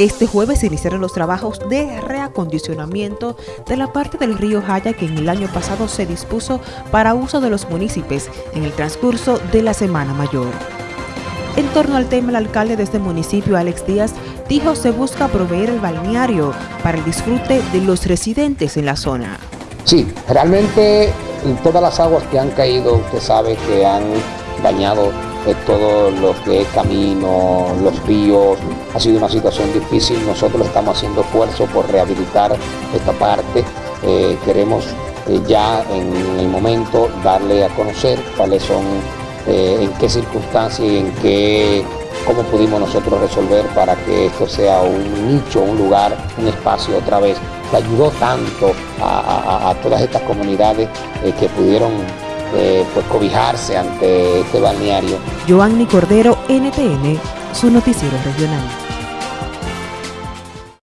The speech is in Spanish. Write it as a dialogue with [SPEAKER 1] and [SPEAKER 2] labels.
[SPEAKER 1] Este jueves iniciaron los trabajos de reacondicionamiento de la parte del río Jaya que en el año pasado se dispuso para uso de los municipios en el transcurso de la Semana Mayor. En torno al tema, el alcalde de este municipio, Alex Díaz, dijo se busca proveer el balneario para el disfrute de los residentes en la zona.
[SPEAKER 2] Sí, realmente todas las aguas que han caído, usted sabe que han dañado de todo lo que es camino, los ríos. Ha sido una situación difícil. Nosotros estamos haciendo esfuerzo por rehabilitar esta parte. Eh, queremos eh, ya en el momento darle a conocer cuáles son, eh, en qué circunstancias y en qué, cómo pudimos nosotros resolver para que esto sea un nicho, un lugar, un espacio otra vez que ayudó tanto a todas estas comunidades que pudieron eh, pues cobijarse ante este balneario.
[SPEAKER 1] Joanny Cordero, NTN, su noticiero regional.